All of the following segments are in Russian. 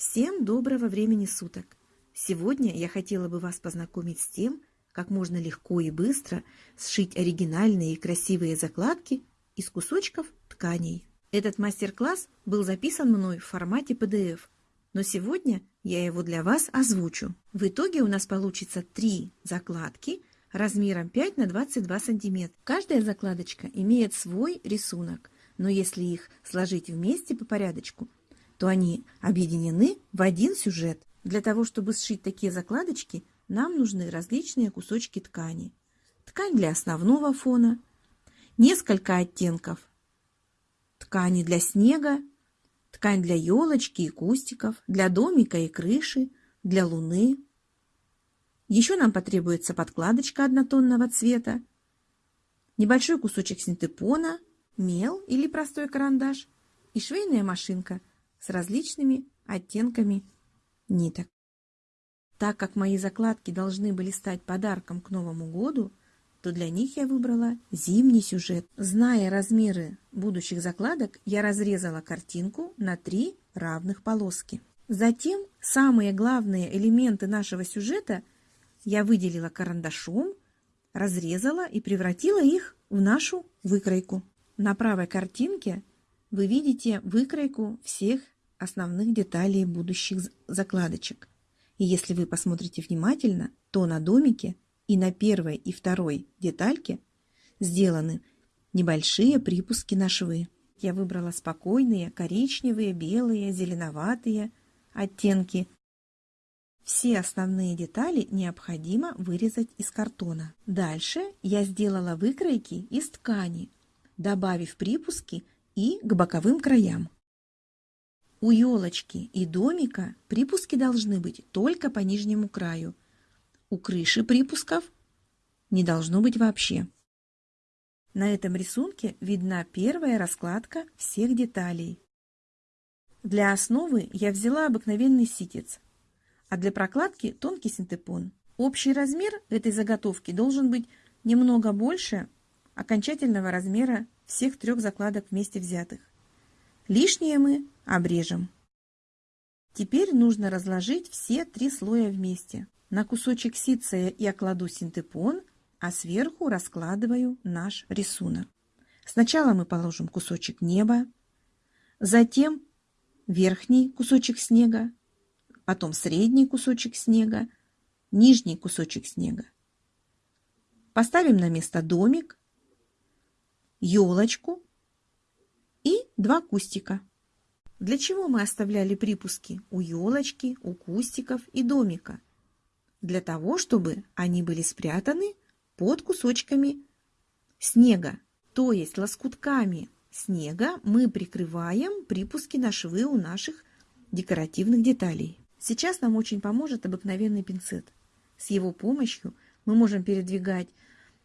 Всем доброго времени суток! Сегодня я хотела бы вас познакомить с тем, как можно легко и быстро сшить оригинальные и красивые закладки из кусочков тканей. Этот мастер-класс был записан мной в формате PDF, но сегодня я его для вас озвучу. В итоге у нас получится три закладки размером 5 на 22 сантиметра. Каждая закладочка имеет свой рисунок, но если их сложить вместе по порядочку – то они объединены в один сюжет. Для того, чтобы сшить такие закладочки, нам нужны различные кусочки ткани. Ткань для основного фона, несколько оттенков ткани для снега, ткань для елочки и кустиков, для домика и крыши, для луны. Еще нам потребуется подкладочка однотонного цвета, небольшой кусочек синтепона, мел или простой карандаш и швейная машинка – с различными оттенками ниток. Так как мои закладки должны были стать подарком к Новому году, то для них я выбрала зимний сюжет. Зная размеры будущих закладок, я разрезала картинку на три равных полоски. Затем самые главные элементы нашего сюжета я выделила карандашом, разрезала и превратила их в нашу выкройку. На правой картинке вы видите выкройку всех основных деталей будущих закладочек. И если вы посмотрите внимательно, то на домике и на первой и второй детальке сделаны небольшие припуски на швы. Я выбрала спокойные коричневые, белые, зеленоватые оттенки. Все основные детали необходимо вырезать из картона. Дальше я сделала выкройки из ткани, добавив припуски и к боковым краям. У елочки и домика припуски должны быть только по нижнему краю. У крыши припусков не должно быть вообще. На этом рисунке видна первая раскладка всех деталей. Для основы я взяла обыкновенный ситец, а для прокладки тонкий синтепон. Общий размер этой заготовки должен быть немного больше окончательного размера всех трех закладок вместе взятых. Лишнее мы обрежем. Теперь нужно разложить все три слоя вместе. На кусочек ситция я кладу синтепон, а сверху раскладываю наш рисунок. Сначала мы положим кусочек неба, затем верхний кусочек снега, потом средний кусочек снега, нижний кусочек снега. Поставим на место домик, елочку и два кустика. Для чего мы оставляли припуски у елочки, у кустиков и домика? Для того, чтобы они были спрятаны под кусочками снега, то есть лоскутками снега мы прикрываем припуски на швы у наших декоративных деталей. Сейчас нам очень поможет обыкновенный пинцет. С его помощью мы можем передвигать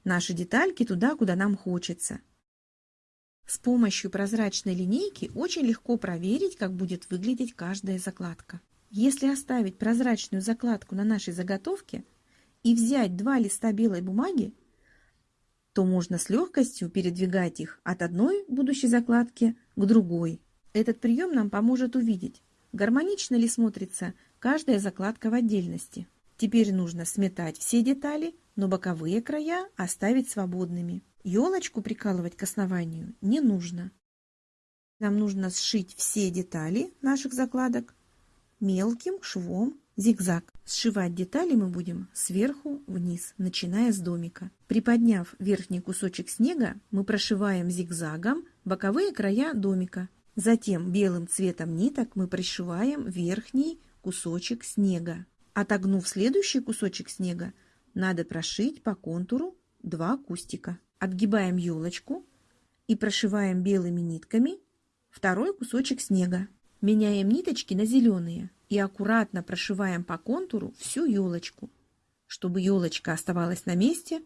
наши детальки туда, куда нам хочется – с помощью прозрачной линейки очень легко проверить, как будет выглядеть каждая закладка. Если оставить прозрачную закладку на нашей заготовке и взять два листа белой бумаги, то можно с легкостью передвигать их от одной будущей закладки к другой. Этот прием нам поможет увидеть, гармонично ли смотрится каждая закладка в отдельности. Теперь нужно сметать все детали, но боковые края оставить свободными. Елочку прикалывать к основанию не нужно. Нам нужно сшить все детали наших закладок мелким швом зигзаг. Сшивать детали мы будем сверху вниз, начиная с домика. Приподняв верхний кусочек снега, мы прошиваем зигзагом боковые края домика. Затем белым цветом ниток мы пришиваем верхний кусочек снега. Отогнув следующий кусочек снега, надо прошить по контуру два кустика. Отгибаем елочку и прошиваем белыми нитками второй кусочек снега. Меняем ниточки на зеленые и аккуратно прошиваем по контуру всю елочку. Чтобы елочка оставалась на месте,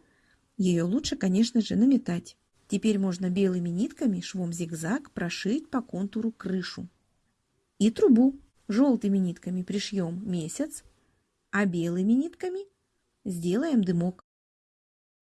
ее лучше, конечно же, наметать. Теперь можно белыми нитками швом зигзаг прошить по контуру крышу. И трубу желтыми нитками пришьем месяц, а белыми нитками сделаем дымок.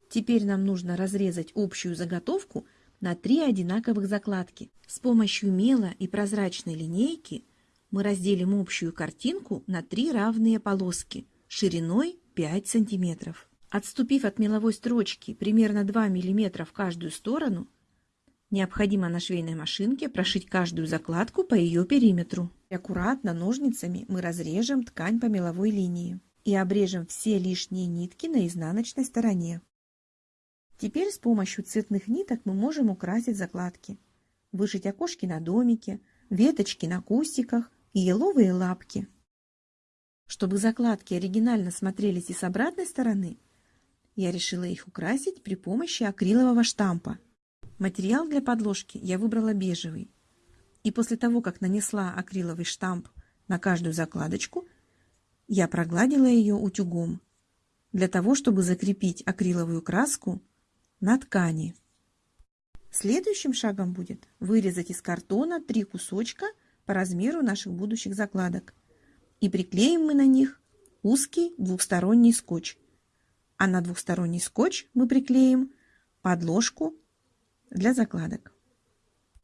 Теперь нам нужно разрезать общую заготовку на три одинаковых закладки. С помощью мела и прозрачной линейки мы разделим общую картинку на три равные полоски шириной 5 сантиметров. Отступив от меловой строчки примерно 2 мм в каждую сторону, необходимо на швейной машинке прошить каждую закладку по ее периметру. И аккуратно ножницами мы разрежем ткань по меловой линии и обрежем все лишние нитки на изнаночной стороне. Теперь с помощью цветных ниток мы можем украсить закладки, вышить окошки на домике, веточки на кустиках и еловые лапки. Чтобы закладки оригинально смотрелись и с обратной стороны, я решила их украсить при помощи акрилового штампа. Материал для подложки я выбрала бежевый. И после того, как нанесла акриловый штамп на каждую закладочку, я прогладила ее утюгом, для того, чтобы закрепить акриловую краску на ткани. Следующим шагом будет вырезать из картона три кусочка по размеру наших будущих закладок. И приклеим мы на них узкий двухсторонний скотч а на двухсторонний скотч мы приклеим подложку для закладок.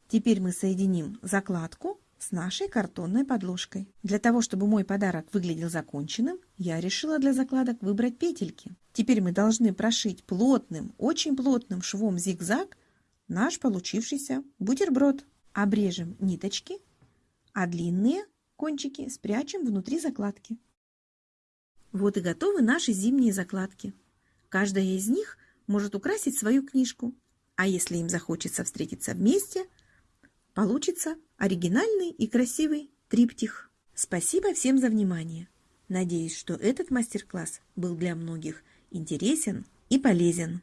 Теперь мы соединим закладку с нашей картонной подложкой. Для того, чтобы мой подарок выглядел законченным, я решила для закладок выбрать петельки. Теперь мы должны прошить плотным, очень плотным швом зигзаг наш получившийся бутерброд. Обрежем ниточки, а длинные кончики спрячем внутри закладки. Вот и готовы наши зимние закладки. Каждая из них может украсить свою книжку, а если им захочется встретиться вместе, получится оригинальный и красивый триптих. Спасибо всем за внимание. Надеюсь, что этот мастер-класс был для многих интересен и полезен.